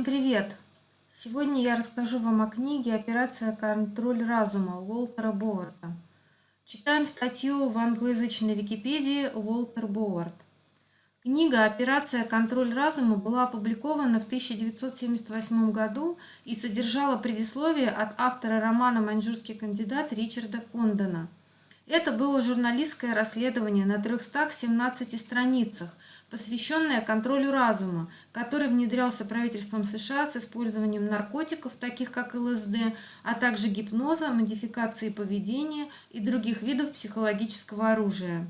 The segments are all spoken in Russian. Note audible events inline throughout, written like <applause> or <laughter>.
Всем привет! Сегодня я расскажу вам о книге «Операция «Контроль разума» Уолтера Боварда. Читаем статью в англоязычной Википедии Уолтер Бовард. Книга «Операция «Контроль разума» была опубликована в 1978 году и содержала предисловие от автора романа «Маньчжурский кандидат» Ричарда Кондона – это было журналистское расследование на 317 страницах, посвященное контролю разума, который внедрялся правительством США с использованием наркотиков, таких как ЛСД, а также гипноза, модификации поведения и других видов психологического оружия.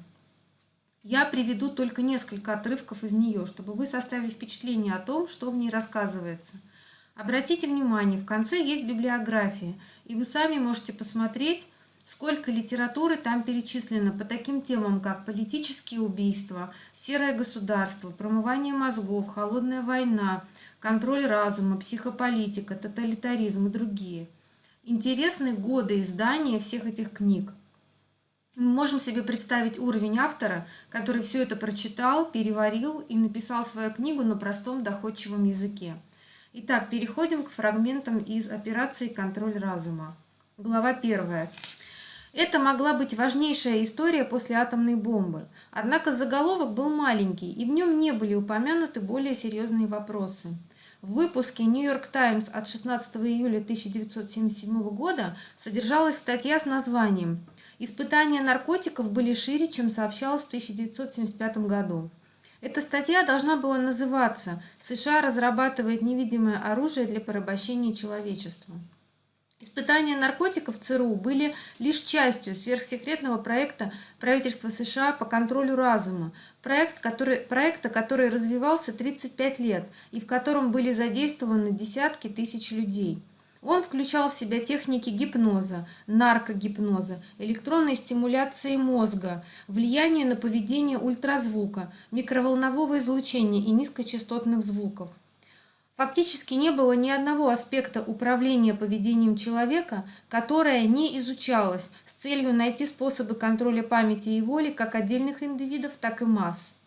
Я приведу только несколько отрывков из нее, чтобы вы составили впечатление о том, что в ней рассказывается. Обратите внимание, в конце есть библиография, и вы сами можете посмотреть, Сколько литературы там перечислено по таким темам, как политические убийства, серое государство, промывание мозгов, холодная война, контроль разума, психополитика, тоталитаризм и другие. Интересны годы издания всех этих книг. Мы можем себе представить уровень автора, который все это прочитал, переварил и написал свою книгу на простом доходчивом языке. Итак, переходим к фрагментам из операции «Контроль разума». Глава 1. Это могла быть важнейшая история после атомной бомбы. Однако заголовок был маленький, и в нем не были упомянуты более серьезные вопросы. В выпуске New York Times от 16 июля 1977 года содержалась статья с названием «Испытания наркотиков были шире, чем сообщалось в 1975 году». Эта статья должна была называться «США разрабатывает невидимое оружие для порабощения человечества». Испытания наркотиков ЦРУ были лишь частью сверхсекретного проекта правительства США по контролю разума, проект, который, проекта, который развивался 35 лет и в котором были задействованы десятки тысяч людей. Он включал в себя техники гипноза, наркогипноза, электронной стимуляции мозга, влияние на поведение ультразвука, микроволнового излучения и низкочастотных звуков. Фактически не было ни одного аспекта управления поведением человека, которое не изучалось с целью найти способы контроля памяти и воли как отдельных индивидов, так и масс.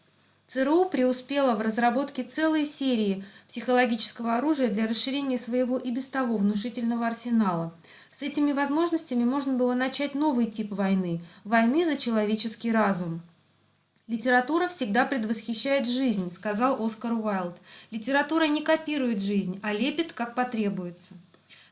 ЦРУ преуспела в разработке целой серии психологического оружия для расширения своего и без того внушительного арсенала. С этими возможностями можно было начать новый тип войны – войны за человеческий разум. «Литература всегда предвосхищает жизнь», — сказал Оскар Уайлд. «Литература не копирует жизнь, а лепит, как потребуется».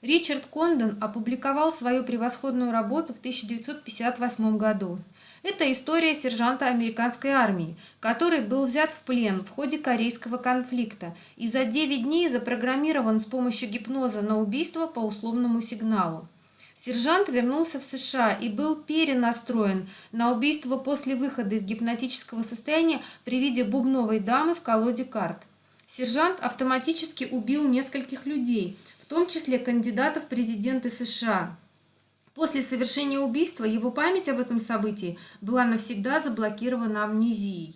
Ричард Кондон опубликовал свою превосходную работу в 1958 году. Это история сержанта американской армии, который был взят в плен в ходе корейского конфликта и за 9 дней запрограммирован с помощью гипноза на убийство по условному сигналу. Сержант вернулся в США и был перенастроен на убийство после выхода из гипнотического состояния при виде бубновой дамы в колоде карт. Сержант автоматически убил нескольких людей, в том числе кандидатов в президенты США. После совершения убийства его память об этом событии была навсегда заблокирована амнезией.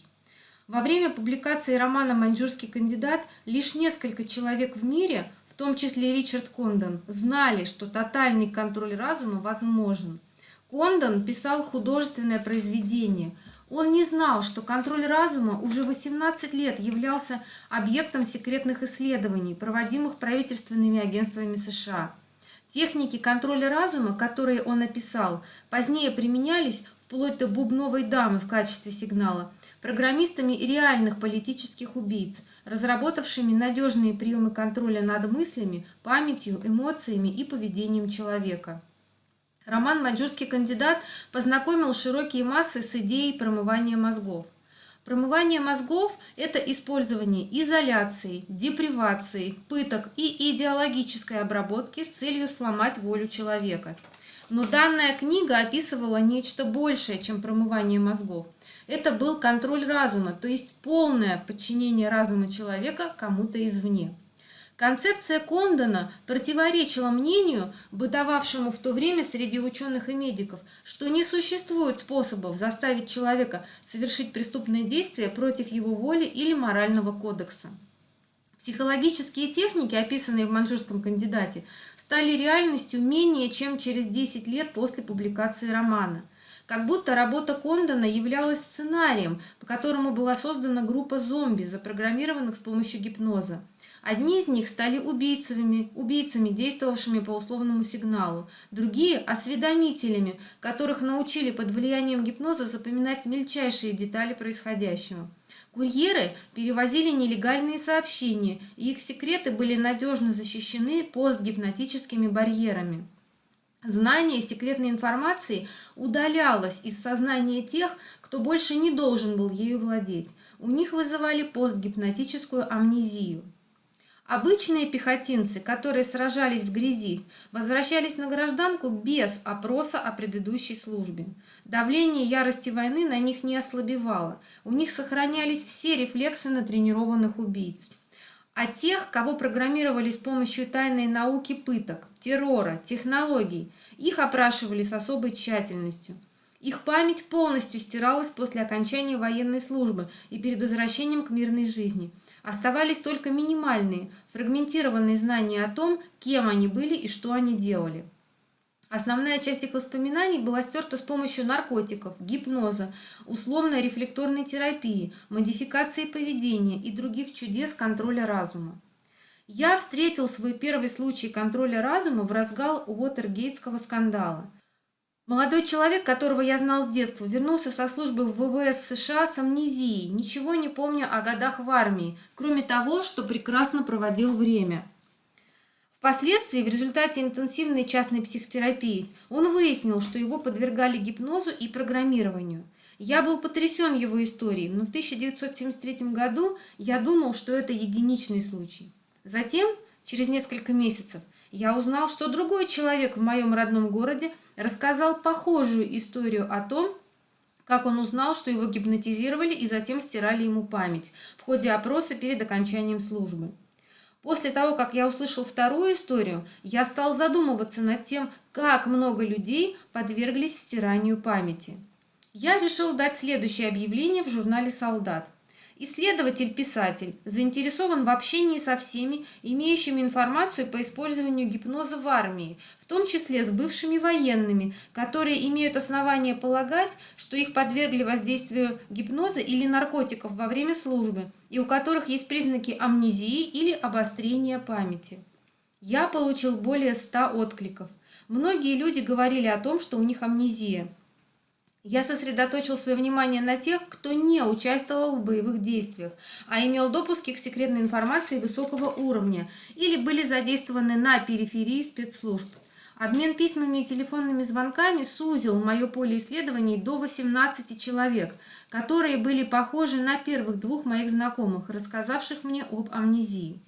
Во время публикации романа «Маньчжурский кандидат» лишь несколько человек в мире в том числе Ричард Кондон, знали, что тотальный контроль разума возможен. Кондон писал художественное произведение. Он не знал, что контроль разума уже 18 лет являлся объектом секретных исследований, проводимых правительственными агентствами США. Техники контроля разума, которые он описал, позднее применялись вплоть до бубновой дамы в качестве сигнала, программистами реальных политических убийц, разработавшими надежные приемы контроля над мыслями, памятью, эмоциями и поведением человека. Роман «Маньчжурский кандидат» познакомил широкие массы с идеей промывания мозгов. Промывание мозгов – это использование изоляции, депривации, пыток и идеологической обработки с целью сломать волю человека. Но данная книга описывала нечто большее, чем промывание мозгов. Это был контроль разума, то есть полное подчинение разума человека кому-то извне. Концепция Кондона противоречила мнению, бытовавшему в то время среди ученых и медиков, что не существует способов заставить человека совершить преступное действие против его воли или морального кодекса. Психологические техники, описанные в маньчжурском кандидате, стали реальностью менее чем через 10 лет после публикации романа – как будто работа Кондона являлась сценарием, по которому была создана группа зомби, запрограммированных с помощью гипноза. Одни из них стали убийцами, убийцами, действовавшими по условному сигналу, другие – осведомителями, которых научили под влиянием гипноза запоминать мельчайшие детали происходящего. Курьеры перевозили нелегальные сообщения, и их секреты были надежно защищены постгипнотическими барьерами. Знание секретной информации удалялось из сознания тех, кто больше не должен был ею владеть. У них вызывали постгипнотическую амнезию. Обычные пехотинцы, которые сражались в грязи, возвращались на гражданку без опроса о предыдущей службе. Давление ярости войны на них не ослабевало, у них сохранялись все рефлексы натренированных убийц. А тех, кого программировали с помощью тайной науки пыток, террора, технологий, их опрашивали с особой тщательностью. Их память полностью стиралась после окончания военной службы и перед возвращением к мирной жизни. Оставались только минимальные, фрагментированные знания о том, кем они были и что они делали. Основная часть их воспоминаний была стерта с помощью наркотиков, гипноза, условной рефлекторной терапии, модификации поведения и других чудес контроля разума. Я встретил свой первый случай контроля разума в разгал Уотергейтского скандала. Молодой человек, которого я знал с детства, вернулся со службы в ВВС США с амнезией, ничего не помня о годах в армии, кроме того, что прекрасно проводил время. Впоследствии, в результате интенсивной частной психотерапии, он выяснил, что его подвергали гипнозу и программированию. Я был потрясен его историей, но в 1973 году я думал, что это единичный случай. Затем, через несколько месяцев, я узнал, что другой человек в моем родном городе рассказал похожую историю о том, как он узнал, что его гипнотизировали и затем стирали ему память в ходе опроса перед окончанием службы. После того, как я услышал вторую историю, я стал задумываться над тем, как много людей подверглись стиранию памяти. Я решил дать следующее объявление в журнале «Солдат». Исследователь-писатель заинтересован в общении со всеми, имеющими информацию по использованию гипноза в армии, в том числе с бывшими военными, которые имеют основания полагать, что их подвергли воздействию гипноза или наркотиков во время службы, и у которых есть признаки амнезии или обострения памяти. Я получил более ста откликов. Многие люди говорили о том, что у них амнезия – я сосредоточил свое внимание на тех, кто не участвовал в боевых действиях, а имел допуски к секретной информации высокого уровня или были задействованы на периферии спецслужб. Обмен письмами и телефонными звонками сузил мое поле исследований до 18 человек, которые были похожи на первых двух моих знакомых, рассказавших мне об амнезии.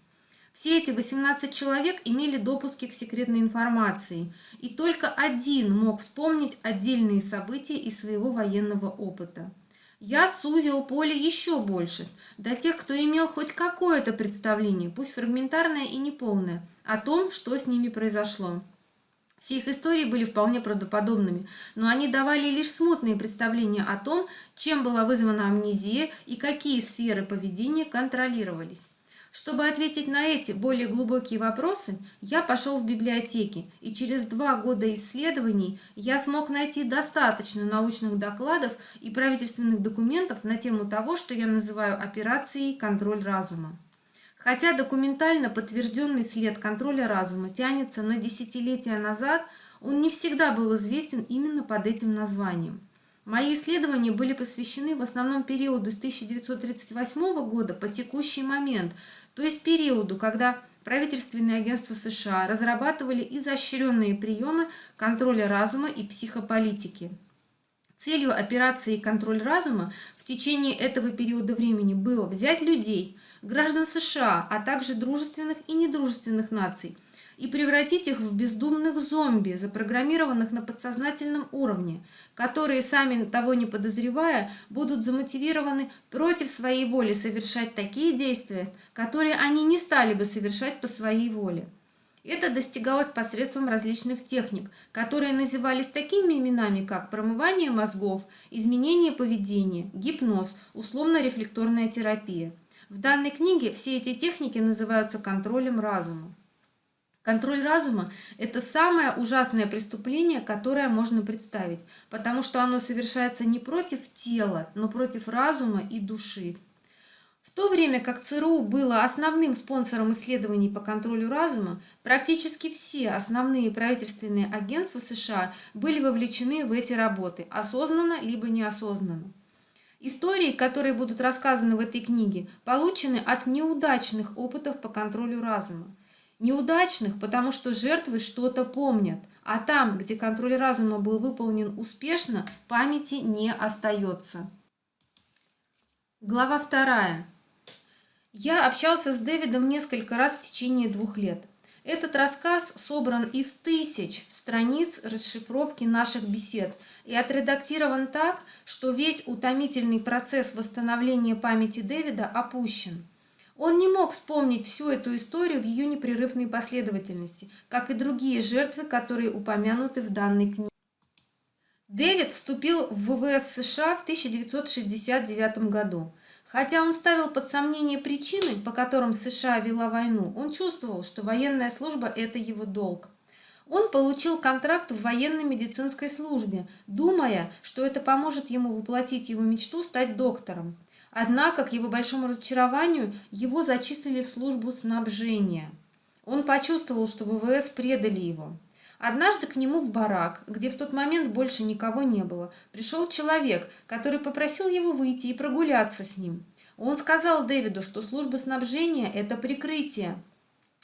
Все эти 18 человек имели допуски к секретной информации, и только один мог вспомнить отдельные события из своего военного опыта. Я сузил поле еще больше, до тех, кто имел хоть какое-то представление, пусть фрагментарное и неполное, о том, что с ними произошло. Все их истории были вполне правдоподобными, но они давали лишь смутные представления о том, чем была вызвана амнезия и какие сферы поведения контролировались. Чтобы ответить на эти более глубокие вопросы, я пошел в библиотеки, и через два года исследований я смог найти достаточно научных докладов и правительственных документов на тему того, что я называю операцией «контроль разума». Хотя документально подтвержденный след контроля разума тянется на десятилетия назад, он не всегда был известен именно под этим названием. Мои исследования были посвящены в основном периоду с 1938 года по текущий момент, то есть периоду, когда правительственные агентства США разрабатывали изощренные приемы контроля разума и психополитики. Целью операции «Контроль разума» в течение этого периода времени было взять людей, граждан США, а также дружественных и недружественных наций – и превратить их в бездумных зомби, запрограммированных на подсознательном уровне, которые, сами того не подозревая, будут замотивированы против своей воли совершать такие действия, которые они не стали бы совершать по своей воле. Это достигалось посредством различных техник, которые назывались такими именами, как промывание мозгов, изменение поведения, гипноз, условно-рефлекторная терапия. В данной книге все эти техники называются контролем разума. Контроль разума – это самое ужасное преступление, которое можно представить, потому что оно совершается не против тела, но против разума и души. В то время как ЦРУ было основным спонсором исследований по контролю разума, практически все основные правительственные агентства США были вовлечены в эти работы, осознанно либо неосознанно. Истории, которые будут рассказаны в этой книге, получены от неудачных опытов по контролю разума. Неудачных, потому что жертвы что-то помнят, а там, где контроль разума был выполнен успешно, памяти не остается. Глава вторая. Я общался с Дэвидом несколько раз в течение двух лет. Этот рассказ собран из тысяч страниц расшифровки наших бесед и отредактирован так, что весь утомительный процесс восстановления памяти Дэвида опущен. Он не мог вспомнить всю эту историю в ее непрерывной последовательности, как и другие жертвы, которые упомянуты в данной книге. Дэвид вступил в ВВС США в 1969 году. Хотя он ставил под сомнение причины, по которым США вела войну, он чувствовал, что военная служба – это его долг. Он получил контракт в военной медицинской службе, думая, что это поможет ему воплотить его мечту стать доктором. Однако, к его большому разочарованию, его зачислили в службу снабжения. Он почувствовал, что ВВС предали его. Однажды к нему в барак, где в тот момент больше никого не было, пришел человек, который попросил его выйти и прогуляться с ним. Он сказал Дэвиду, что служба снабжения – это прикрытие,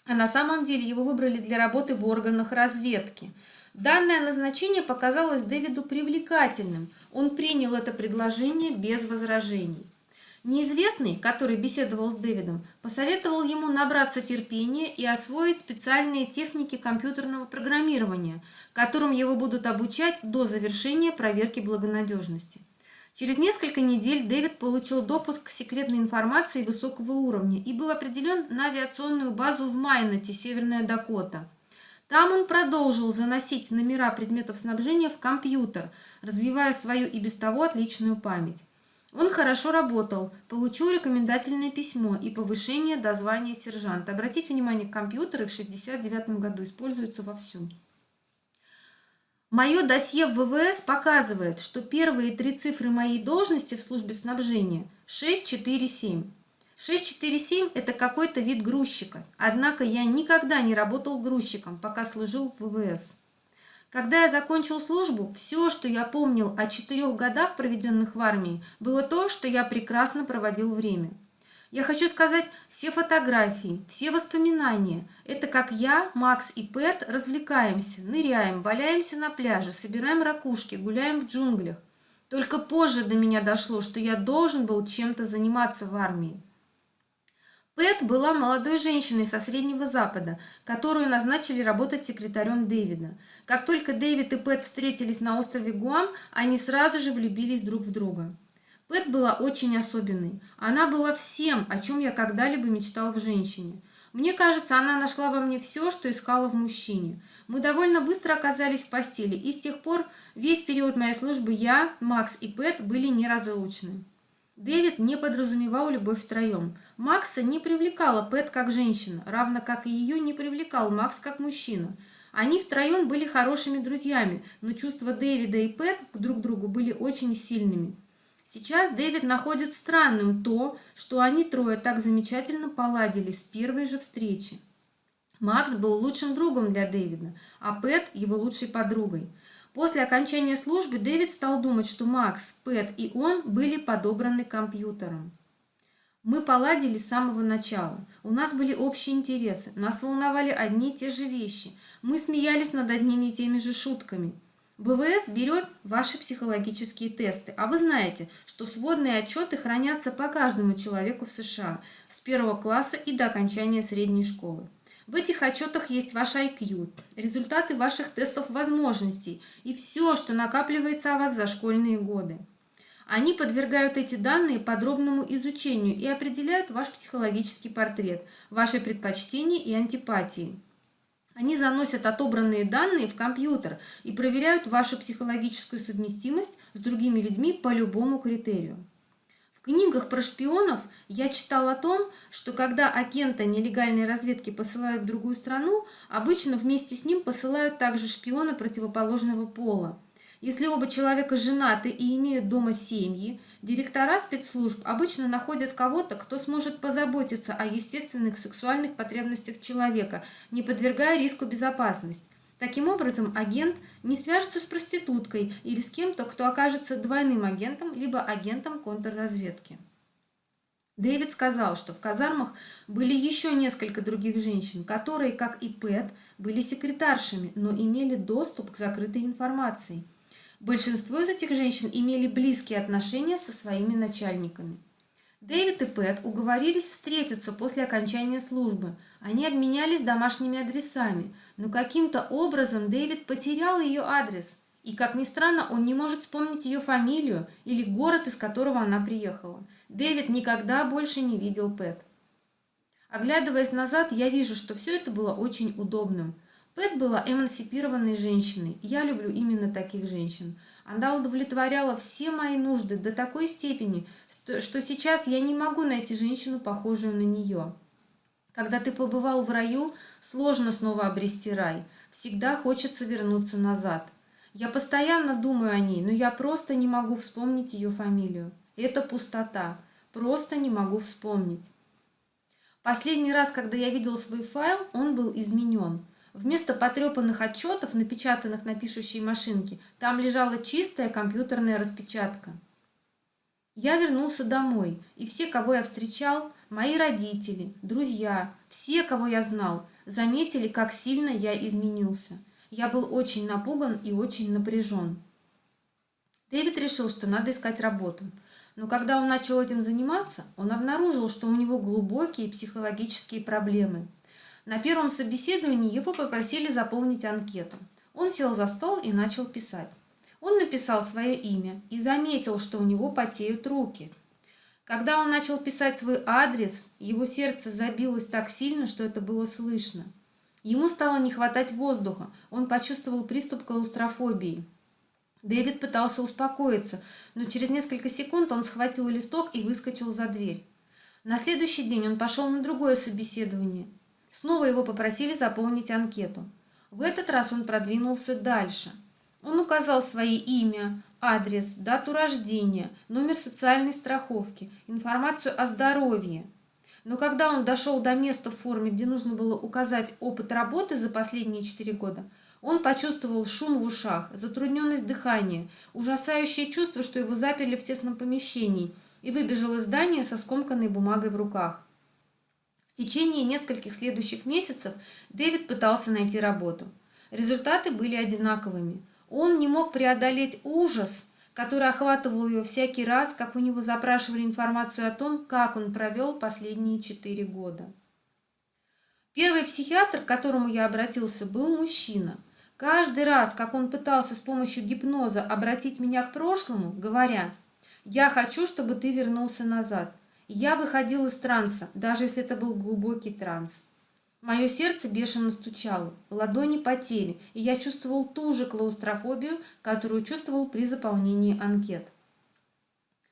а на самом деле его выбрали для работы в органах разведки. Данное назначение показалось Дэвиду привлекательным. Он принял это предложение без возражений. Неизвестный, который беседовал с Дэвидом, посоветовал ему набраться терпения и освоить специальные техники компьютерного программирования, которым его будут обучать до завершения проверки благонадежности. Через несколько недель Дэвид получил допуск к секретной информации высокого уровня и был определен на авиационную базу в Майнете, Северная Дакота. Там он продолжил заносить номера предметов снабжения в компьютер, развивая свою и без того отличную память. Он хорошо работал, получил рекомендательное письмо и повышение до звания сержанта. Обратите внимание, компьютеры в 69 году используются вовсю. Мое досье в ВВС показывает, что первые три цифры моей должности в службе снабжения 647. 647 – это какой-то вид грузчика, однако я никогда не работал грузчиком, пока служил в ВВС. Когда я закончил службу, все, что я помнил о четырех годах, проведенных в армии, было то, что я прекрасно проводил время. Я хочу сказать, все фотографии, все воспоминания – это как я, Макс и Пэт развлекаемся, ныряем, валяемся на пляже, собираем ракушки, гуляем в джунглях. Только позже до меня дошло, что я должен был чем-то заниматься в армии. Пэт была молодой женщиной со Среднего Запада, которую назначили работать секретарем Дэвида. Как только Дэвид и Пэт встретились на острове Гуам, они сразу же влюбились друг в друга. Пэт была очень особенной. Она была всем, о чем я когда-либо мечтал в женщине. Мне кажется, она нашла во мне все, что искала в мужчине. Мы довольно быстро оказались в постели, и с тех пор весь период моей службы я, Макс и Пэт были неразлучны. Дэвид не подразумевал любовь втроем. Макса не привлекала Пэт как женщина, равно как и ее не привлекал Макс как мужчина. Они втроем были хорошими друзьями, но чувства Дэвида и Пэт друг к другу были очень сильными. Сейчас Дэвид находит странным то, что они трое так замечательно поладили с первой же встречи. Макс был лучшим другом для Дэвида, а Пэт его лучшей подругой – После окончания службы Дэвид стал думать, что Макс, Пэт и он были подобраны компьютером. Мы поладили с самого начала. У нас были общие интересы. Нас волновали одни и те же вещи. Мы смеялись над одними и теми же шутками. БВС берет ваши психологические тесты, а вы знаете, что сводные отчеты хранятся по каждому человеку в США с первого класса и до окончания средней школы. В этих отчетах есть ваш IQ, результаты ваших тестов возможностей и все, что накапливается о вас за школьные годы. Они подвергают эти данные подробному изучению и определяют ваш психологический портрет, ваши предпочтения и антипатии. Они заносят отобранные данные в компьютер и проверяют вашу психологическую совместимость с другими людьми по любому критерию книгах про шпионов я читал о том, что когда агента нелегальной разведки посылают в другую страну, обычно вместе с ним посылают также шпиона противоположного пола. Если оба человека женаты и имеют дома семьи, директора спецслужб обычно находят кого-то, кто сможет позаботиться о естественных сексуальных потребностях человека, не подвергая риску безопасность. Таким образом, агент не свяжется с проституткой или с кем-то, кто окажется двойным агентом, либо агентом контрразведки. Дэвид сказал, что в казармах были еще несколько других женщин, которые, как и Пэт, были секретаршами, но имели доступ к закрытой информации – Большинство из этих женщин имели близкие отношения со своими начальниками. Дэвид и Пэт уговорились встретиться после окончания службы. Они обменялись домашними адресами, но каким-то образом Дэвид потерял ее адрес. И, как ни странно, он не может вспомнить ее фамилию или город, из которого она приехала. Дэвид никогда больше не видел Пэт. Оглядываясь назад, я вижу, что все это было очень удобным. Пэт была эмансипированной женщиной. Я люблю именно таких женщин. Она удовлетворяла все мои нужды до такой степени, что сейчас я не могу найти женщину, похожую на нее. Когда ты побывал в раю, сложно снова обрести рай. Всегда хочется вернуться назад. Я постоянно думаю о ней, но я просто не могу вспомнить ее фамилию. Это пустота. Просто не могу вспомнить. Последний раз, когда я видел свой файл, он был изменен. Вместо потрепанных отчетов, напечатанных на пишущей машинке, там лежала чистая компьютерная распечатка. Я вернулся домой, и все, кого я встречал, мои родители, друзья, все, кого я знал, заметили, как сильно я изменился. Я был очень напуган и очень напряжен. Дэвид решил, что надо искать работу. Но когда он начал этим заниматься, он обнаружил, что у него глубокие психологические проблемы – на первом собеседовании его попросили заполнить анкету. Он сел за стол и начал писать. Он написал свое имя и заметил, что у него потеют руки. Когда он начал писать свой адрес, его сердце забилось так сильно, что это было слышно. Ему стало не хватать воздуха, он почувствовал приступ клаустрофобии. Дэвид пытался успокоиться, но через несколько секунд он схватил листок и выскочил за дверь. На следующий день он пошел на другое собеседование – Снова его попросили заполнить анкету. В этот раз он продвинулся дальше. Он указал свое имя, адрес, дату рождения, номер социальной страховки, информацию о здоровье. Но когда он дошел до места в форме, где нужно было указать опыт работы за последние четыре года, он почувствовал шум в ушах, затрудненность дыхания, ужасающее чувство, что его заперли в тесном помещении, и выбежал из здания со скомканной бумагой в руках. В течение нескольких следующих месяцев Дэвид пытался найти работу. Результаты были одинаковыми. Он не мог преодолеть ужас, который охватывал его всякий раз, как у него запрашивали информацию о том, как он провел последние четыре года. Первый психиатр, к которому я обратился, был мужчина. Каждый раз, как он пытался с помощью гипноза обратить меня к прошлому, говоря «Я хочу, чтобы ты вернулся назад», я выходил из транса, даже если это был глубокий транс. Мое сердце бешено стучало, ладони потели, и я чувствовал ту же клаустрофобию, которую чувствовал при заполнении анкет.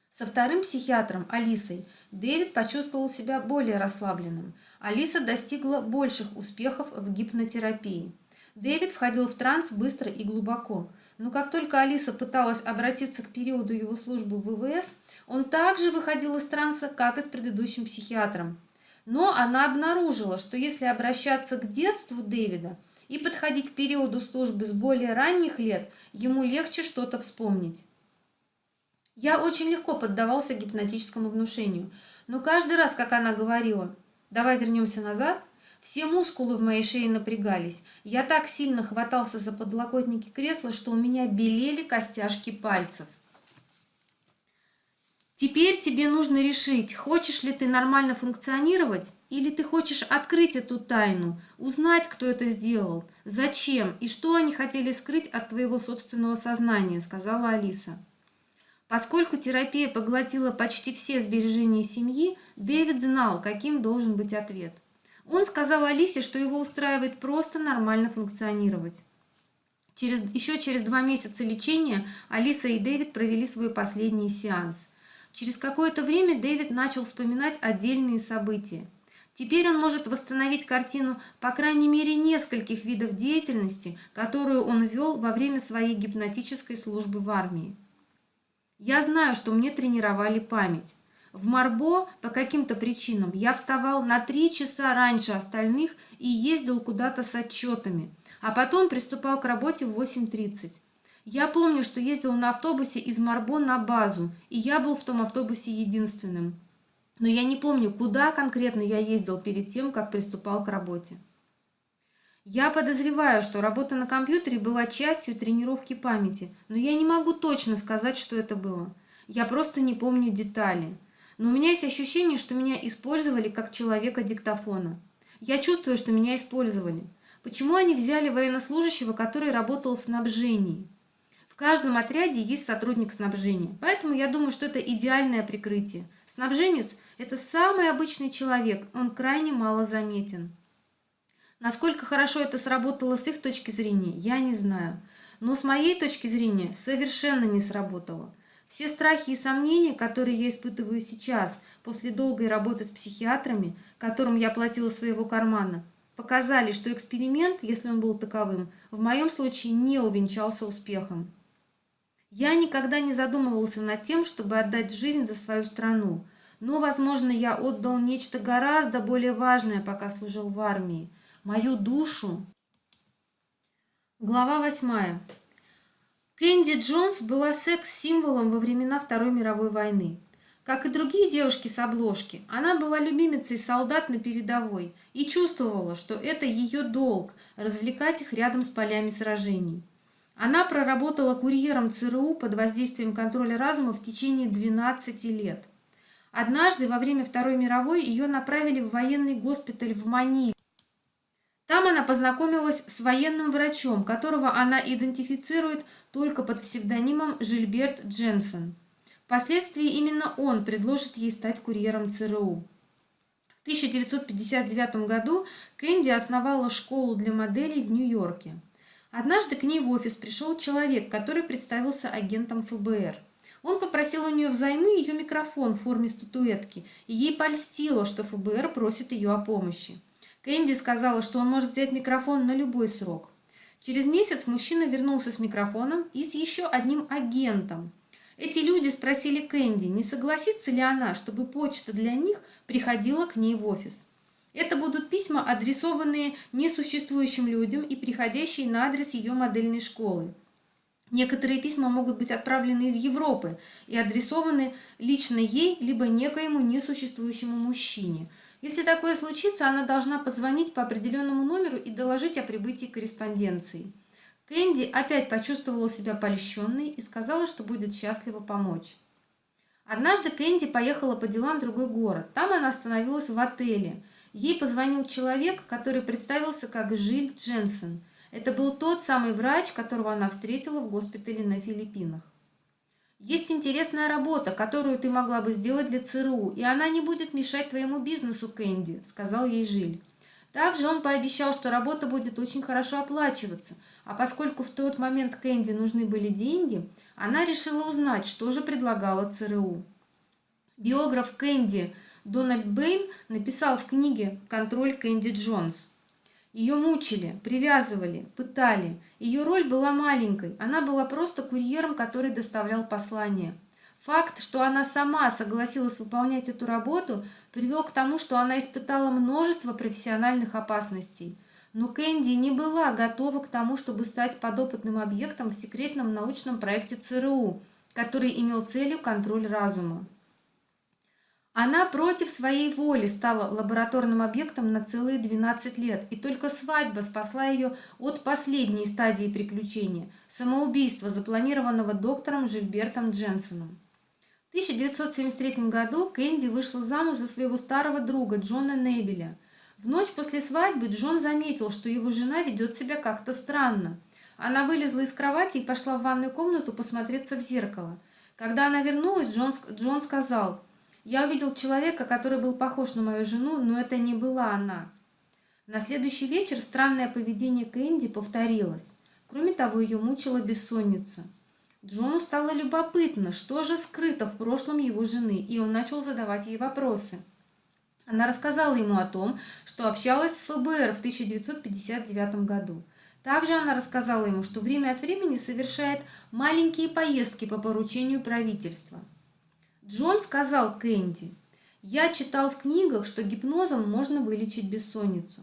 Со вторым психиатром, Алисой, Дэвид почувствовал себя более расслабленным. Алиса достигла больших успехов в гипнотерапии. Дэвид входил в транс быстро и глубоко. Но как только Алиса пыталась обратиться к периоду его службы в ВВС, он также выходил из транса, как и с предыдущим психиатром. Но она обнаружила, что если обращаться к детству Дэвида и подходить к периоду службы с более ранних лет, ему легче что-то вспомнить. Я очень легко поддавался гипнотическому внушению, но каждый раз, как она говорила «давай вернемся назад», все мускулы в моей шее напрягались. Я так сильно хватался за подлокотники кресла, что у меня белели костяшки пальцев. Теперь тебе нужно решить, хочешь ли ты нормально функционировать, или ты хочешь открыть эту тайну, узнать, кто это сделал, зачем и что они хотели скрыть от твоего собственного сознания, сказала Алиса. Поскольку терапия поглотила почти все сбережения семьи, Дэвид знал, каким должен быть ответ – он сказал Алисе, что его устраивает просто нормально функционировать. Через, еще через два месяца лечения Алиса и Дэвид провели свой последний сеанс. Через какое-то время Дэвид начал вспоминать отдельные события. Теперь он может восстановить картину по крайней мере нескольких видов деятельности, которую он вел во время своей гипнотической службы в армии. Я знаю, что мне тренировали память. В Марбо по каким-то причинам я вставал на три часа раньше остальных и ездил куда-то с отчетами, а потом приступал к работе в 8.30. Я помню, что ездил на автобусе из Марбо на базу, и я был в том автобусе единственным. Но я не помню, куда конкретно я ездил перед тем, как приступал к работе. Я подозреваю, что работа на компьютере была частью тренировки памяти, но я не могу точно сказать, что это было. Я просто не помню детали. Но у меня есть ощущение, что меня использовали как человека диктофона. Я чувствую, что меня использовали. Почему они взяли военнослужащего, который работал в снабжении? Каждом отряде есть сотрудник снабжения, поэтому я думаю, что это идеальное прикрытие. Снабженец – это самый обычный человек, он крайне мало заметен. Насколько хорошо это сработало с их точки зрения, я не знаю. Но с моей точки зрения совершенно не сработало. Все страхи и сомнения, которые я испытываю сейчас, после долгой работы с психиатрами, которым я платила своего кармана, показали, что эксперимент, если он был таковым, в моем случае не увенчался успехом. Я никогда не задумывался над тем, чтобы отдать жизнь за свою страну, но, возможно, я отдал нечто гораздо более важное, пока служил в армии – мою душу. Глава восьмая. Кэнди Джонс была секс-символом во времена Второй мировой войны. Как и другие девушки с обложки, она была любимицей солдат на передовой и чувствовала, что это ее долг – развлекать их рядом с полями сражений. Она проработала курьером ЦРУ под воздействием контроля разума в течение 12 лет. Однажды во время Второй мировой ее направили в военный госпиталь в Маниле. Там она познакомилась с военным врачом, которого она идентифицирует только под псевдонимом Жильберт Дженсен. Впоследствии именно он предложит ей стать курьером ЦРУ. В 1959 году Кэнди основала школу для моделей в Нью-Йорке. Однажды к ней в офис пришел человек, который представился агентом ФБР. Он попросил у нее взаймы ее микрофон в форме статуэтки, и ей польстило, что ФБР просит ее о помощи. Кэнди сказала, что он может взять микрофон на любой срок. Через месяц мужчина вернулся с микрофоном и с еще одним агентом. Эти люди спросили Кэнди, не согласится ли она, чтобы почта для них приходила к ней в офис. Это будут письма, адресованные несуществующим людям и приходящие на адрес ее модельной школы. Некоторые письма могут быть отправлены из Европы и адресованы лично ей, либо некоему несуществующему мужчине – если такое случится, она должна позвонить по определенному номеру и доложить о прибытии корреспонденции. Кэнди опять почувствовала себя польщенной и сказала, что будет счастлива помочь. Однажды Кэнди поехала по делам в другой город. Там она остановилась в отеле. Ей позвонил человек, который представился как Жиль Дженсен. Это был тот самый врач, которого она встретила в госпитале на Филиппинах. Есть интересная работа, которую ты могла бы сделать для ЦРУ, и она не будет мешать твоему бизнесу, Кэнди», — сказал ей Жиль. Также он пообещал, что работа будет очень хорошо оплачиваться, а поскольку в тот момент Кэнди нужны были деньги, она решила узнать, что же предлагала ЦРУ. Биограф Кэнди Дональд Бэйн написал в книге «Контроль Кэнди Джонс». Ее мучили, привязывали, пытали. Ее роль была маленькой, она была просто курьером, который доставлял послание. Факт, что она сама согласилась выполнять эту работу, привел к тому, что она испытала множество профессиональных опасностей. Но Кэнди не была готова к тому, чтобы стать подопытным объектом в секретном научном проекте ЦРУ, который имел целью контроль разума. Она против своей воли стала лабораторным объектом на целые 12 лет, и только свадьба спасла ее от последней стадии приключения – самоубийства, запланированного доктором Жильбертом Дженсоном. В 1973 году Кэнди вышла замуж за своего старого друга Джона Небеля. В ночь после свадьбы Джон заметил, что его жена ведет себя как-то странно. Она вылезла из кровати и пошла в ванную комнату посмотреться в зеркало. Когда она вернулась, Джон, Джон сказал – я увидел человека, который был похож на мою жену, но это не была она. На следующий вечер странное поведение Кэнди повторилось. Кроме того, ее мучила бессонница. Джону стало любопытно, что же скрыто в прошлом его жены, и он начал задавать ей вопросы. Она рассказала ему о том, что общалась с ФБР в 1959 году. Также она рассказала ему, что время от времени совершает маленькие поездки по поручению правительства. Джон сказал Кэнди, «Я читал в книгах, что гипнозом можно вылечить бессонницу.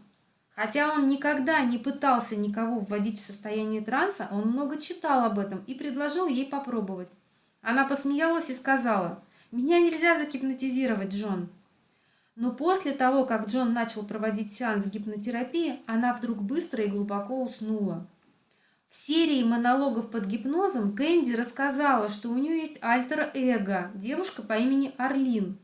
Хотя он никогда не пытался никого вводить в состояние транса, он много читал об этом и предложил ей попробовать. Она посмеялась и сказала, «Меня нельзя загипнотизировать, Джон». Но после того, как Джон начал проводить сеанс гипнотерапии, она вдруг быстро и глубоко уснула. В серии монологов под гипнозом Кэнди рассказала, что у нее есть альтер-эго, девушка по имени Орлин.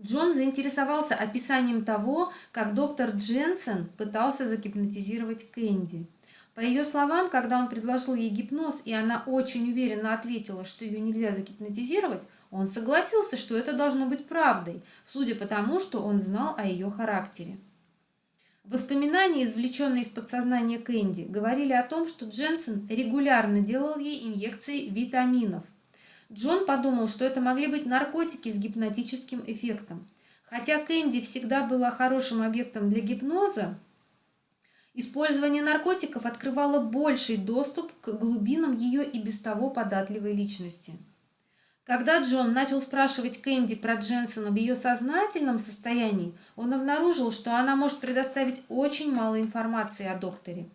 Джон заинтересовался описанием того, как доктор Дженсен пытался загипнотизировать Кэнди. По ее словам, когда он предложил ей гипноз, и она очень уверенно ответила, что ее нельзя загипнотизировать, он согласился, что это должно быть правдой, судя по тому, что он знал о ее характере. Воспоминания, извлеченные из подсознания Кэнди, говорили о том, что Дженсен регулярно делал ей инъекции витаминов. Джон подумал, что это могли быть наркотики с гипнотическим эффектом. Хотя Кэнди всегда была хорошим объектом для гипноза, использование наркотиков открывало больший доступ к глубинам ее и без того податливой личности. Когда Джон начал спрашивать Кэнди про Дженсона в ее сознательном состоянии, он обнаружил, что она может предоставить очень мало информации о докторе.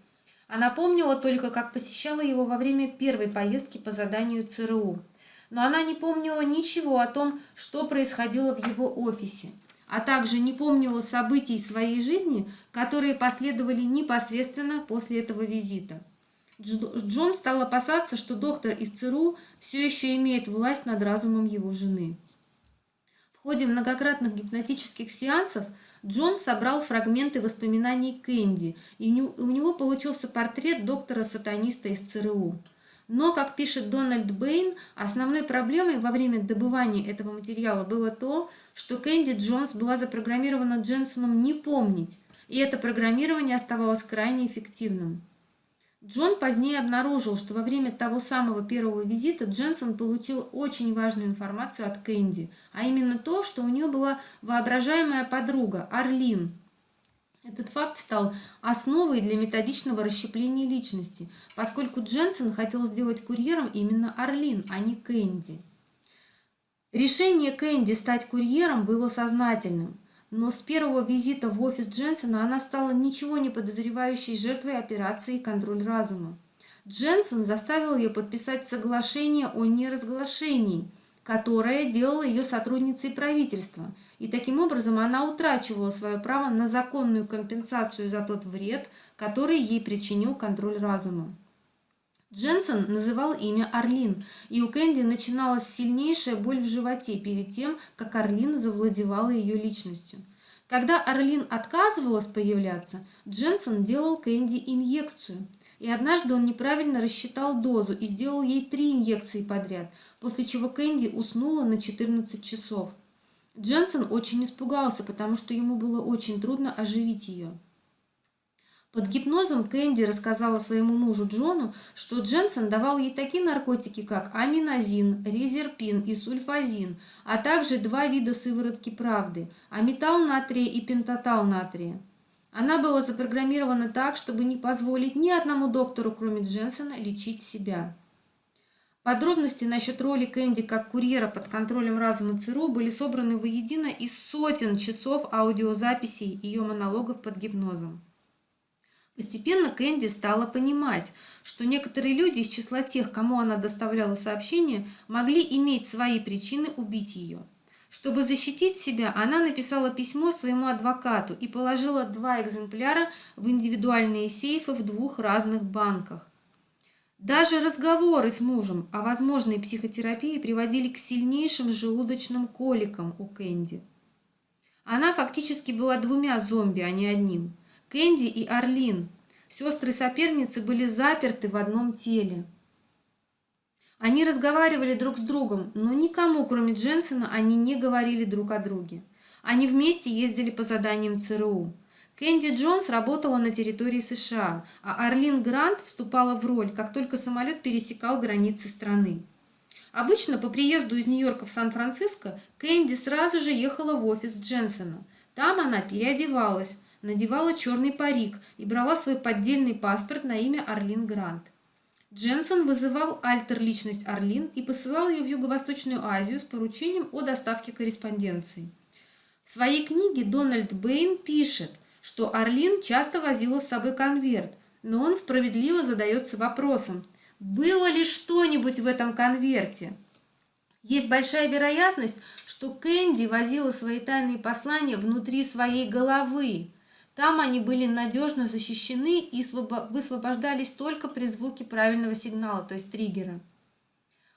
Она помнила только, как посещала его во время первой поездки по заданию ЦРУ. Но она не помнила ничего о том, что происходило в его офисе, а также не помнила событий своей жизни, которые последовали непосредственно после этого визита. Джон стал опасаться, что доктор из ЦРУ все еще имеет власть над разумом его жены. В ходе многократных гипнотических сеансов Джон собрал фрагменты воспоминаний Кэнди, и у него получился портрет доктора-сатаниста из ЦРУ. Но, как пишет Дональд Бэйн, основной проблемой во время добывания этого материала было то, что Кэнди Джонс была запрограммирована Дженсоном не помнить, и это программирование оставалось крайне эффективным. Джон позднее обнаружил, что во время того самого первого визита Дженсон получил очень важную информацию от Кэнди, а именно то, что у нее была воображаемая подруга Арлин. Этот факт стал основой для методичного расщепления личности, поскольку Дженсон хотел сделать курьером именно Арлин, а не Кэнди. Решение Кэнди стать курьером было сознательным. Но с первого визита в офис Дженсона она стала ничего не подозревающей жертвой операции «Контроль разума». Дженсон заставил ее подписать соглашение о неразглашении, которое делало ее сотрудницей правительства, и таким образом она утрачивала свое право на законную компенсацию за тот вред, который ей причинил контроль разума. Дженсен называл имя Орлин, и у Кэнди начиналась сильнейшая боль в животе перед тем, как Орлин завладевала ее личностью. Когда Орлин отказывалась появляться, Дженсен делал Кэнди инъекцию. И однажды он неправильно рассчитал дозу и сделал ей три инъекции подряд, после чего Кэнди уснула на 14 часов. Дженсен очень испугался, потому что ему было очень трудно оживить ее. Под гипнозом Кэнди рассказала своему мужу Джону, что Дженсен давал ей такие наркотики, как аминозин, резерпин и сульфазин, а также два вида сыворотки правды – аметал натрия и пентатал натрия. Она была запрограммирована так, чтобы не позволить ни одному доктору, кроме Дженсена, лечить себя. Подробности насчет роли Кэнди как курьера под контролем разума ЦРУ были собраны воедино из сотен часов аудиозаписей ее монологов под гипнозом. Постепенно Кэнди стала понимать, что некоторые люди из числа тех, кому она доставляла сообщения, могли иметь свои причины убить ее. Чтобы защитить себя, она написала письмо своему адвокату и положила два экземпляра в индивидуальные сейфы в двух разных банках. Даже разговоры с мужем о возможной психотерапии приводили к сильнейшим желудочным коликам у Кэнди. Она фактически была двумя зомби, а не одним. Кэнди и Орлин, сестры-соперницы, были заперты в одном теле. Они разговаривали друг с другом, но никому, кроме Дженсона, они не говорили друг о друге. Они вместе ездили по заданиям ЦРУ. Кэнди Джонс работала на территории США, а Орлин Грант вступала в роль, как только самолет пересекал границы страны. Обычно по приезду из Нью-Йорка в Сан-Франциско Кэнди сразу же ехала в офис Дженсона. Там она переодевалась, надевала черный парик и брала свой поддельный паспорт на имя Орлин Грант. Дженсон вызывал альтер-личность Орлин и посылал ее в Юго-Восточную Азию с поручением о доставке корреспонденции. В своей книге Дональд Бэйн пишет, что Орлин часто возила с собой конверт, но он справедливо задается вопросом, было ли что-нибудь в этом конверте. Есть большая вероятность, что Кэнди возила свои тайные послания внутри своей головы. Там они были надежно защищены и высвобождались только при звуке правильного сигнала, то есть триггера.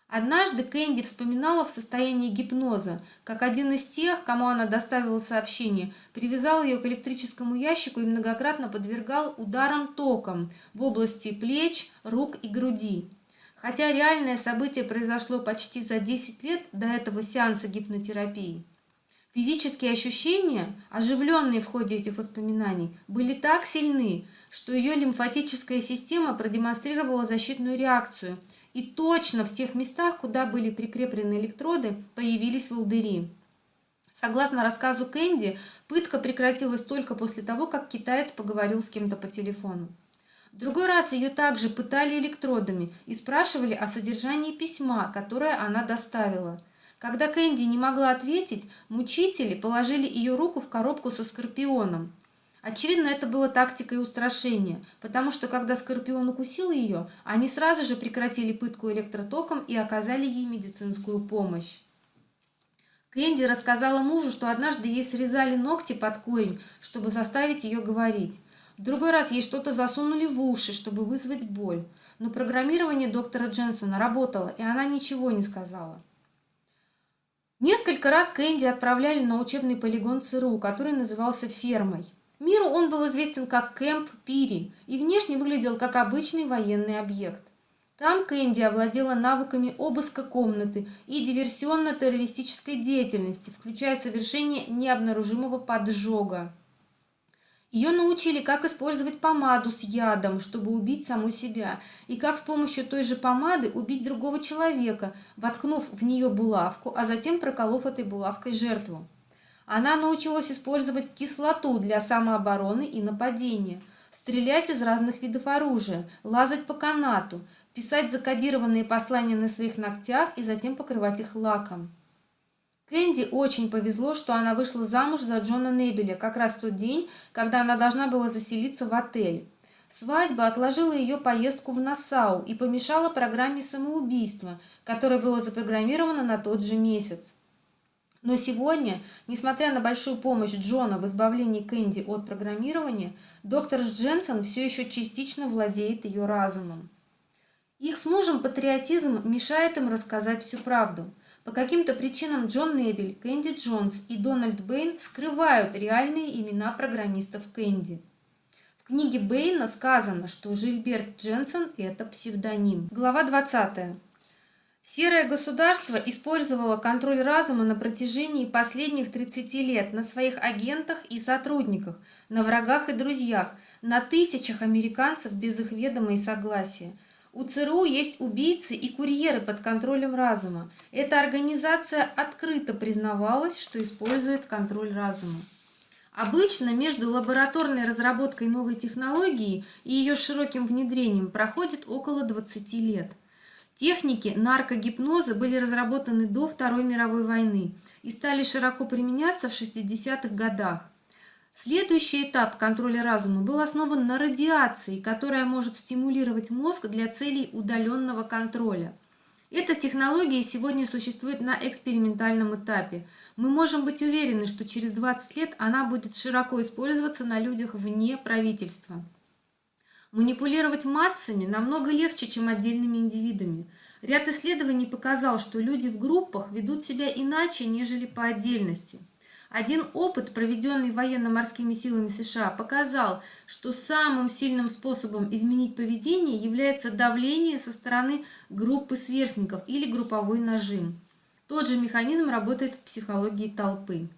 Однажды Кэнди вспоминала в состоянии гипноза, как один из тех, кому она доставила сообщение, привязал ее к электрическому ящику и многократно подвергал ударам током в области плеч, рук и груди. Хотя реальное событие произошло почти за 10 лет до этого сеанса гипнотерапии. Физические ощущения, оживленные в ходе этих воспоминаний, были так сильны, что ее лимфатическая система продемонстрировала защитную реакцию – и точно в тех местах, куда были прикреплены электроды, появились волдыри. Согласно рассказу Кэнди, пытка прекратилась только после того, как китаец поговорил с кем-то по телефону. В другой раз ее также пытали электродами и спрашивали о содержании письма, которое она доставила. Когда Кэнди не могла ответить, мучители положили ее руку в коробку со скорпионом. Очевидно, это было тактикой устрашения, потому что когда Скорпион укусил ее, они сразу же прекратили пытку электротоком и оказали ей медицинскую помощь. Кэнди рассказала мужу, что однажды ей срезали ногти под корень, чтобы заставить ее говорить. В другой раз ей что-то засунули в уши, чтобы вызвать боль. Но программирование доктора Дженсона работало, и она ничего не сказала. Несколько раз Кэнди отправляли на учебный полигон ЦРУ, который назывался «Фермой». Миру он был известен как Кэмп Пири и внешне выглядел как обычный военный объект. Там Кэнди овладела навыками обыска комнаты и диверсионно-террористической деятельности, включая совершение необнаружимого поджога. Ее научили, как использовать помаду с ядом, чтобы убить саму себя, и как с помощью той же помады убить другого человека, воткнув в нее булавку, а затем проколов этой булавкой жертву. Она научилась использовать кислоту для самообороны и нападения, стрелять из разных видов оружия, лазать по канату, писать закодированные послания на своих ногтях и затем покрывать их лаком. Кэнди очень повезло, что она вышла замуж за Джона Небеля как раз в тот день, когда она должна была заселиться в отель. Свадьба отложила ее поездку в Нассау и помешала программе самоубийства, которая была запрограммирована на тот же месяц. Но сегодня, несмотря на большую помощь Джона в избавлении Кэнди от программирования, доктор Дженсен все еще частично владеет ее разумом. Их с мужем патриотизм мешает им рассказать всю правду. По каким-то причинам Джон Небель, Кэнди Джонс и Дональд Бэйн скрывают реальные имена программистов Кэнди. В книге Бэйна сказано, что Жильберт Дженсен – это псевдоним. Глава 20. Серое государство использовало контроль разума на протяжении последних 30 лет на своих агентах и сотрудниках, на врагах и друзьях, на тысячах американцев без их ведома и согласия. У ЦРУ есть убийцы и курьеры под контролем разума. Эта организация открыто признавалась, что использует контроль разума. Обычно между лабораторной разработкой новой технологии и ее широким внедрением проходит около 20 лет – Техники наркогипноза были разработаны до Второй мировой войны и стали широко применяться в 60-х годах. Следующий этап контроля разума был основан на радиации, которая может стимулировать мозг для целей удаленного контроля. Эта технология сегодня существует на экспериментальном этапе. Мы можем быть уверены, что через 20 лет она будет широко использоваться на людях вне правительства. Манипулировать массами намного легче, чем отдельными индивидами. Ряд исследований показал, что люди в группах ведут себя иначе, нежели по отдельности. Один опыт, проведенный военно-морскими силами США, показал, что самым сильным способом изменить поведение является давление со стороны группы сверстников или групповой нажим. Тот же механизм работает в психологии толпы.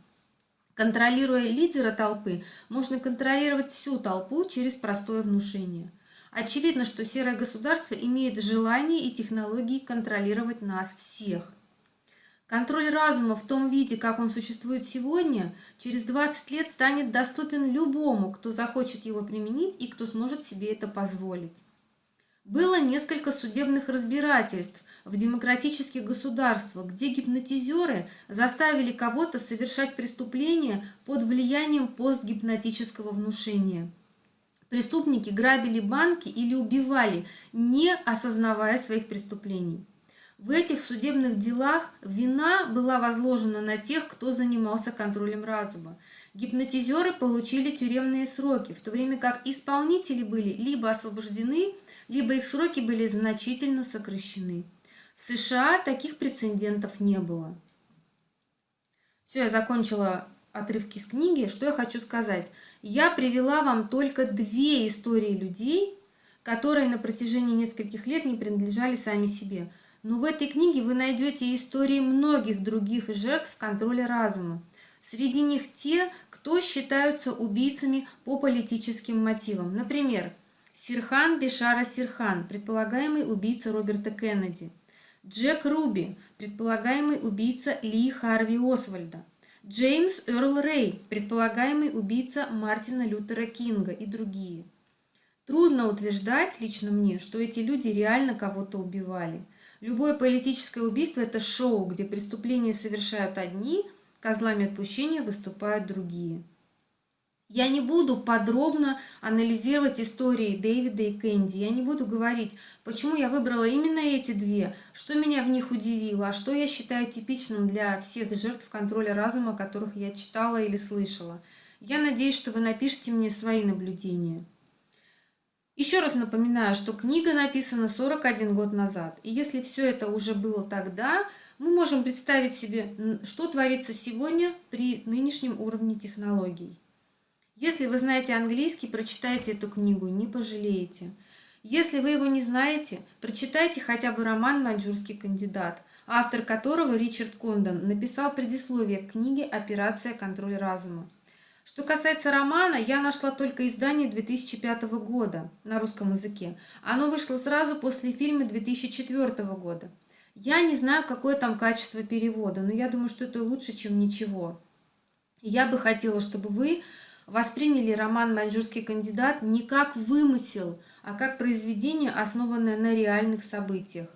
Контролируя лидера толпы, можно контролировать всю толпу через простое внушение. Очевидно, что серое государство имеет желание и технологии контролировать нас всех. Контроль разума в том виде, как он существует сегодня, через 20 лет станет доступен любому, кто захочет его применить и кто сможет себе это позволить. Было несколько судебных разбирательств в демократических государствах, где гипнотизеры заставили кого-то совершать преступление под влиянием постгипнотического внушения. Преступники грабили банки или убивали, не осознавая своих преступлений. В этих судебных делах вина была возложена на тех, кто занимался контролем разума. Гипнотизеры получили тюремные сроки, в то время как исполнители были либо освобождены, либо их сроки были значительно сокращены. В США таких прецедентов не было. Все, я закончила отрывки из книги. Что я хочу сказать? Я привела вам только две истории людей, которые на протяжении нескольких лет не принадлежали сами себе – но в этой книге вы найдете истории многих других жертв контроля разума. Среди них те, кто считаются убийцами по политическим мотивам. Например, Сирхан Бешара Сирхан, предполагаемый убийца Роберта Кеннеди. Джек Руби, предполагаемый убийца Ли Харви Освальда. Джеймс Эрл Рэй, предполагаемый убийца Мартина Лютера Кинга и другие. Трудно утверждать лично мне, что эти люди реально кого-то убивали – Любое политическое убийство – это шоу, где преступления совершают одни, козлами отпущения выступают другие. Я не буду подробно анализировать истории Дэвида и Кэнди. Я не буду говорить, почему я выбрала именно эти две, что меня в них удивило, а что я считаю типичным для всех жертв контроля разума, которых я читала или слышала. Я надеюсь, что вы напишите мне свои наблюдения. Еще раз напоминаю, что книга написана 41 год назад. И если все это уже было тогда, мы можем представить себе, что творится сегодня при нынешнем уровне технологий. Если вы знаете английский, прочитайте эту книгу, не пожалеете. Если вы его не знаете, прочитайте хотя бы роман «Маньчжурский кандидат», автор которого Ричард Кондон написал предисловие к книге «Операция «Контроль разума». Что касается романа, я нашла только издание 2005 года на русском языке. Оно вышло сразу после фильма 2004 года. Я не знаю, какое там качество перевода, но я думаю, что это лучше, чем ничего. Я бы хотела, чтобы вы восприняли роман «Маньчжурский кандидат» не как вымысел, а как произведение, основанное на реальных событиях.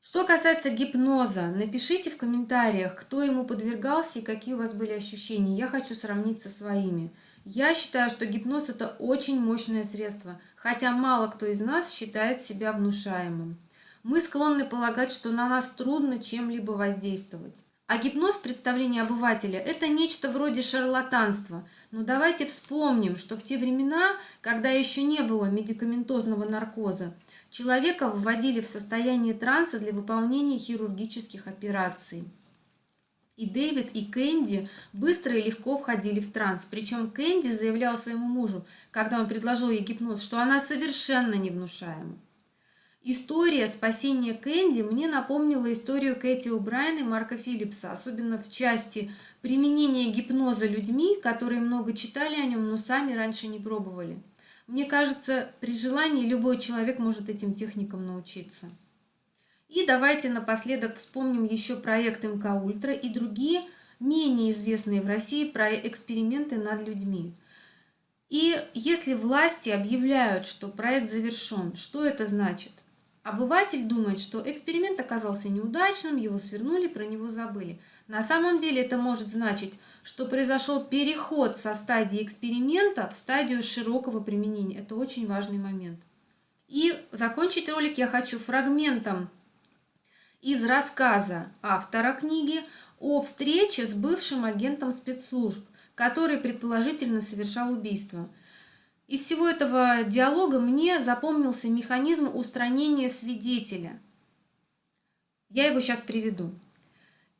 Что касается гипноза, напишите в комментариях, кто ему подвергался и какие у вас были ощущения. Я хочу сравнить со своими. Я считаю, что гипноз – это очень мощное средство, хотя мало кто из нас считает себя внушаемым. Мы склонны полагать, что на нас трудно чем-либо воздействовать. А гипноз в представлении обывателя – это нечто вроде шарлатанства. Но давайте вспомним, что в те времена, когда еще не было медикаментозного наркоза, человека вводили в состояние транса для выполнения хирургических операций. И Дэвид, и Кэнди быстро и легко входили в транс. Причем Кэнди заявлял своему мужу, когда он предложил ей гипноз, что она совершенно невнушаема. История спасения Кэнди мне напомнила историю Кэти О'Брайен и Марка Филлипса, особенно в части применения гипноза людьми, которые много читали о нем, но сами раньше не пробовали. Мне кажется, при желании любой человек может этим техникам научиться. И давайте напоследок вспомним еще проект МК Ультра и другие менее известные в России про эксперименты над людьми. И если власти объявляют, что проект завершен, что это значит? Обыватель думает, что эксперимент оказался неудачным, его свернули, про него забыли. На самом деле это может значить, что произошел переход со стадии эксперимента в стадию широкого применения. Это очень важный момент. И закончить ролик я хочу фрагментом из рассказа автора книги о встрече с бывшим агентом спецслужб, который предположительно совершал убийство – из всего этого диалога мне запомнился механизм устранения свидетеля. Я его сейчас приведу.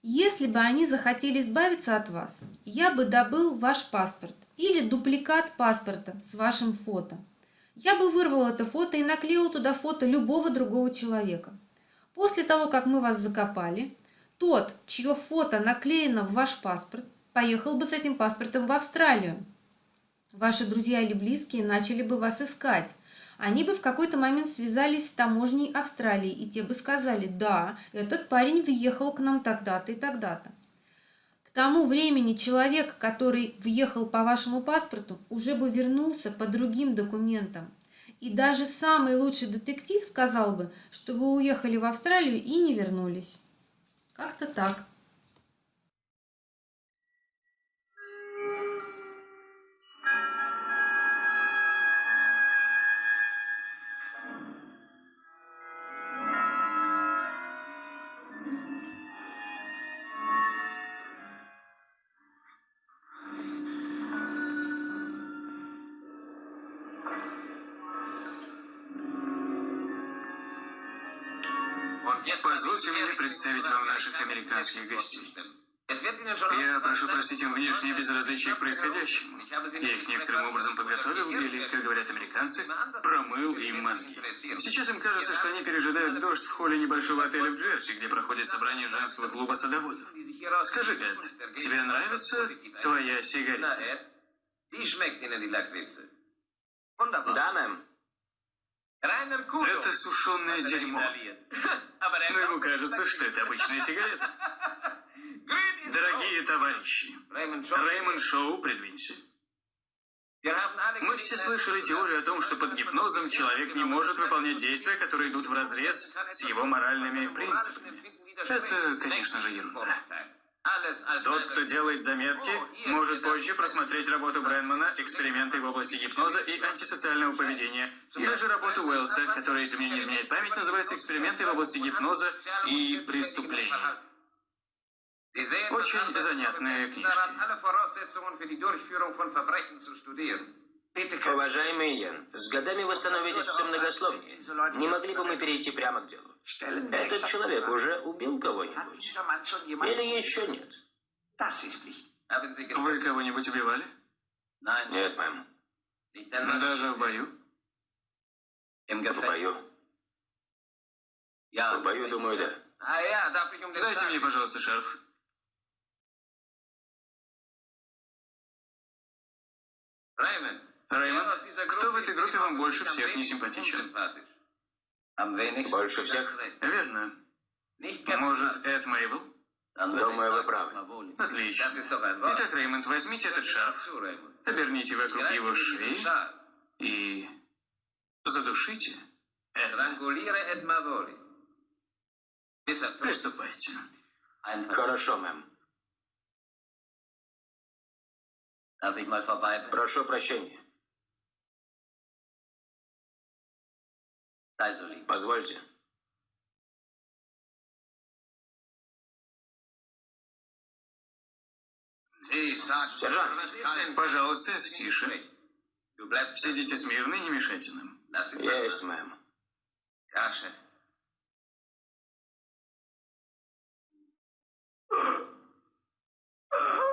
Если бы они захотели избавиться от вас, я бы добыл ваш паспорт или дупликат паспорта с вашим фото. Я бы вырвал это фото и наклеил туда фото любого другого человека. После того, как мы вас закопали, тот, чье фото наклеено в ваш паспорт, поехал бы с этим паспортом в Австралию. Ваши друзья или близкие начали бы вас искать, они бы в какой-то момент связались с таможней Австралии, и те бы сказали, да, этот парень въехал к нам тогда-то и тогда-то. К тому времени человек, который въехал по вашему паспорту, уже бы вернулся по другим документам. И даже самый лучший детектив сказал бы, что вы уехали в Австралию и не вернулись. Как-то так. Позвольте мне представить вам наших американских гостей. Я прошу простить им внешнее безразличие к происходящему. Я их некоторым образом подготовил, или, как говорят американцы, промыл им мозги. Сейчас им кажется, что они пережидают дождь в холле небольшого отеля в Джерси, где проходит собрание женского клуба садоводов. Скажи, Эд, тебе нравится твоя сигарета? Да, мэм. Это сушеное дерьмо. <laughs> Но ему кажется, что это обычная сигарета. <laughs> Дорогие товарищи, Реймонд Шоу, придвинься. Мы все слышали теорию о том, что под гипнозом человек не может выполнять действия, которые идут вразрез с его моральными принципами. Это, конечно же, ерунда. Тот, кто делает заметки, может позже просмотреть работу Брэнмана, эксперименты в области гипноза и антисоциального поведения, или же работу Уэллса, которая, если мне не изменяет память, называется «Эксперименты в области гипноза и преступлений». Очень занятные книжки. Уважаемый Йен, с годами вы становитесь все многословнее. Не могли бы мы перейти прямо к делу? Этот человек уже убил кого-нибудь? Или еще нет? Вы кого-нибудь убивали? Нет, мэм. Даже в бою? В бою? В бою, думаю, да. Дайте мне, пожалуйста, шарф. Реймонд, кто в этой группе вам больше всех не симпатичен? Больше всех? Верно. Может, Эд Мейбл? Думаю, вы правы. Отлично. Итак, Реймонд, возьмите этот шарф, оберните вокруг его шеи и задушите Эда. Приступайте. Хорошо, мэм. Прошу прощения. Позвольте. Сержант, пожалуйста, тише. Сидите смирно и не мешайте нам. Есть, мэм. Каша. <sniffs>